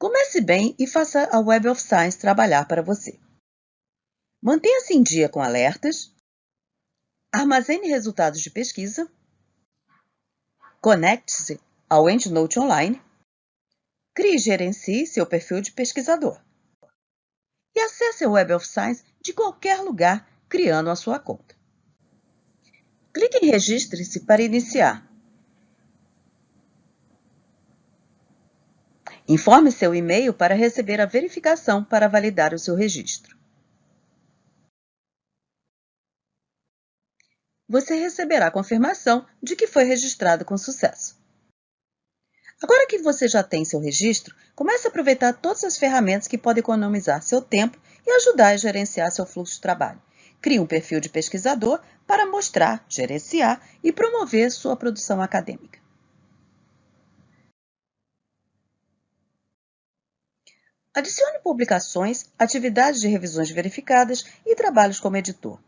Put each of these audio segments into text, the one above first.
Comece bem e faça a Web of Science trabalhar para você. Mantenha-se em dia com alertas, armazene resultados de pesquisa, conecte-se ao EndNote Online, crie e gerencie seu perfil de pesquisador e acesse a Web of Science de qualquer lugar criando a sua conta. Clique em Registre-se para iniciar. Informe seu e-mail para receber a verificação para validar o seu registro. Você receberá a confirmação de que foi registrado com sucesso. Agora que você já tem seu registro, comece a aproveitar todas as ferramentas que podem economizar seu tempo e ajudar a gerenciar seu fluxo de trabalho. Crie um perfil de pesquisador para mostrar, gerenciar e promover sua produção acadêmica. Adicione publicações, atividades de revisões verificadas e trabalhos como editor.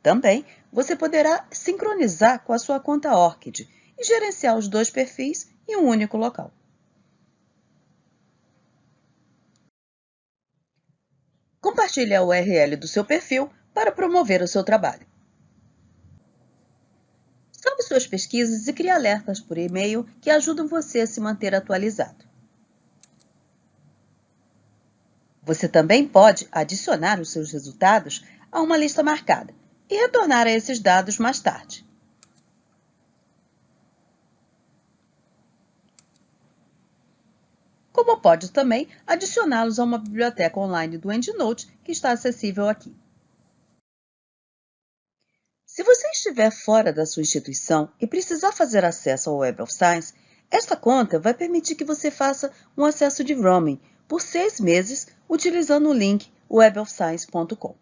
Também você poderá sincronizar com a sua conta ORCID e gerenciar os dois perfis em um único local. Compartilhe a URL do seu perfil para promover o seu trabalho. Salve suas pesquisas e crie alertas por e-mail que ajudam você a se manter atualizado. Você também pode adicionar os seus resultados a uma lista marcada e retornar a esses dados mais tarde. Como pode também adicioná-los a uma biblioteca online do EndNote que está acessível aqui. Se você estiver fora da sua instituição e precisar fazer acesso ao Web of Science, esta conta vai permitir que você faça um acesso de roaming por seis meses utilizando o link webofscience.com.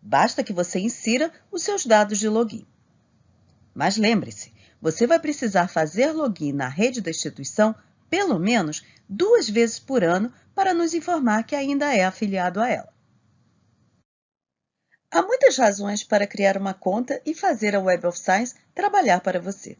Basta que você insira os seus dados de login. Mas lembre-se, você vai precisar fazer login na rede da instituição pelo menos duas vezes por ano para nos informar que ainda é afiliado a ela. Há muitas razões para criar uma conta e fazer a Web of Science trabalhar para você.